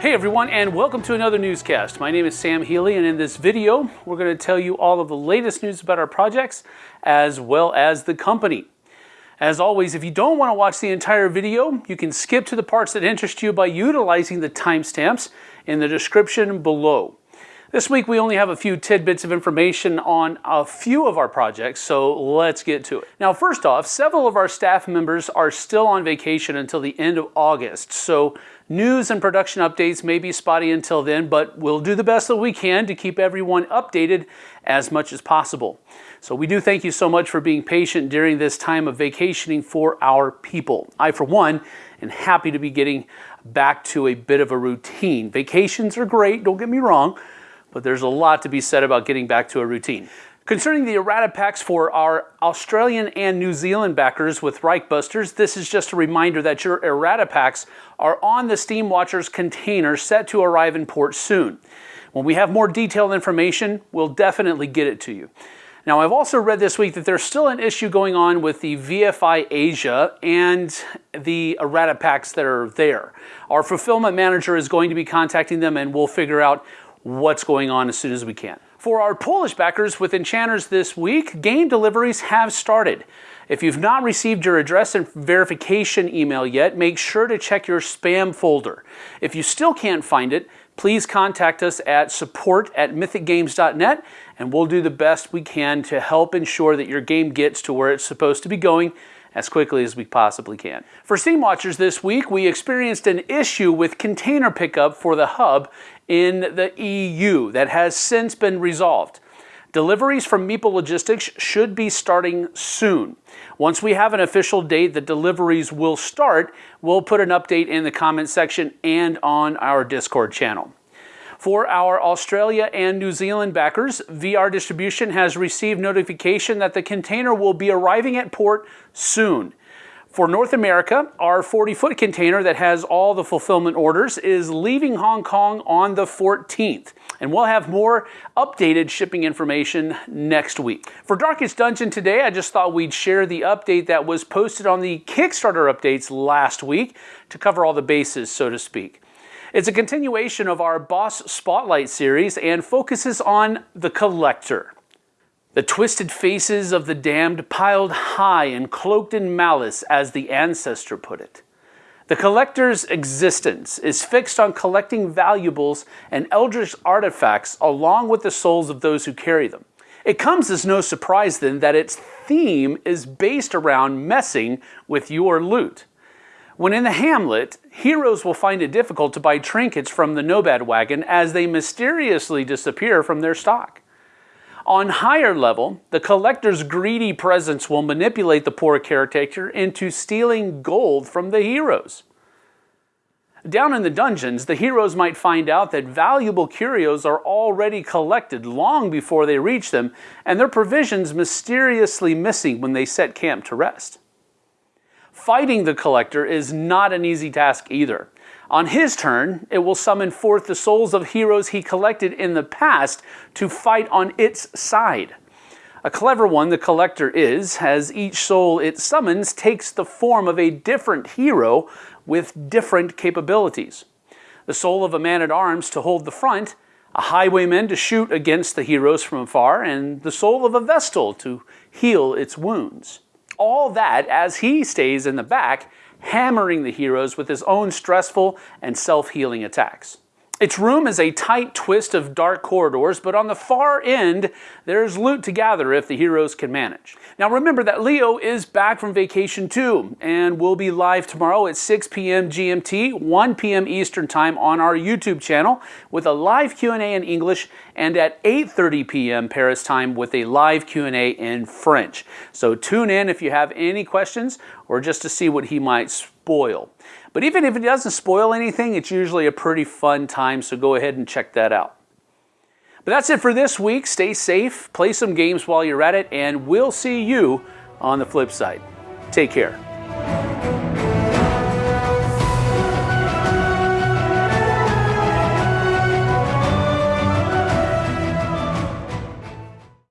Hey everyone and welcome to another newscast. My name is Sam Healy and in this video we're going to tell you all of the latest news about our projects as well as the company. As always, if you don't want to watch the entire video, you can skip to the parts that interest you by utilizing the timestamps in the description below. This week we only have a few tidbits of information on a few of our projects, so let's get to it. Now first off, several of our staff members are still on vacation until the end of August, so news and production updates may be spotty until then, but we'll do the best that we can to keep everyone updated as much as possible. So we do thank you so much for being patient during this time of vacationing for our people. I, for one, am happy to be getting back to a bit of a routine. Vacations are great, don't get me wrong, but there's a lot to be said about getting back to a routine. Concerning the errata packs for our Australian and New Zealand backers with Reichbusters, this is just a reminder that your errata packs are on the Steam Watchers container set to arrive in port soon. When we have more detailed information, we'll definitely get it to you. Now, I've also read this week that there's still an issue going on with the VFI Asia and the errata packs that are there. Our fulfillment manager is going to be contacting them and we'll figure out what's going on as soon as we can. For our Polish backers with Enchanters this week, game deliveries have started. If you've not received your address and verification email yet, make sure to check your spam folder. If you still can't find it, please contact us at support at mythicgames.net and we'll do the best we can to help ensure that your game gets to where it's supposed to be going as quickly as we possibly can. For Steam Watchers this week, we experienced an issue with container pickup for the hub in the EU that has since been resolved. Deliveries from Meeple Logistics should be starting soon. Once we have an official date that deliveries will start, we'll put an update in the comment section and on our Discord channel. For our Australia and New Zealand backers, VR Distribution has received notification that the container will be arriving at port soon. For North America, our 40-foot container that has all the fulfillment orders is leaving Hong Kong on the 14th. And we'll have more updated shipping information next week. For Darkest Dungeon today, I just thought we'd share the update that was posted on the Kickstarter updates last week to cover all the bases, so to speak. It's a continuation of our Boss Spotlight series and focuses on the collector. The twisted faces of the damned piled high and cloaked in malice, as the ancestor put it. The collector's existence is fixed on collecting valuables and eldritch artifacts along with the souls of those who carry them. It comes as no surprise then that its theme is based around messing with your loot. When in the hamlet, heroes will find it difficult to buy trinkets from the Nomad wagon as they mysteriously disappear from their stock. On higher level, the collector's greedy presence will manipulate the poor caretaker into stealing gold from the heroes. Down in the dungeons, the heroes might find out that valuable curios are already collected long before they reach them, and their provisions mysteriously missing when they set camp to rest. Fighting the Collector is not an easy task either. On his turn, it will summon forth the souls of heroes he collected in the past to fight on its side. A clever one the Collector is, as each soul it summons takes the form of a different hero with different capabilities. The soul of a man-at-arms to hold the front, a highwayman to shoot against the heroes from afar, and the soul of a Vestal to heal its wounds all that as he stays in the back, hammering the heroes with his own stressful and self-healing attacks. Its room is a tight twist of dark corridors, but on the far end, there's loot to gather if the heroes can manage. Now remember that Leo is back from vacation too, and will be live tomorrow at 6 p.m. GMT, 1 p.m. Eastern Time on our YouTube channel with a live Q&A in English, and at 8.30 p.m. Paris time with a live Q&A in French. So tune in if you have any questions or just to see what he might spoil. But even if it doesn't spoil anything, it's usually a pretty fun time, so go ahead and check that out. But that's it for this week. Stay safe, play some games while you're at it, and we'll see you on the flip side. Take care.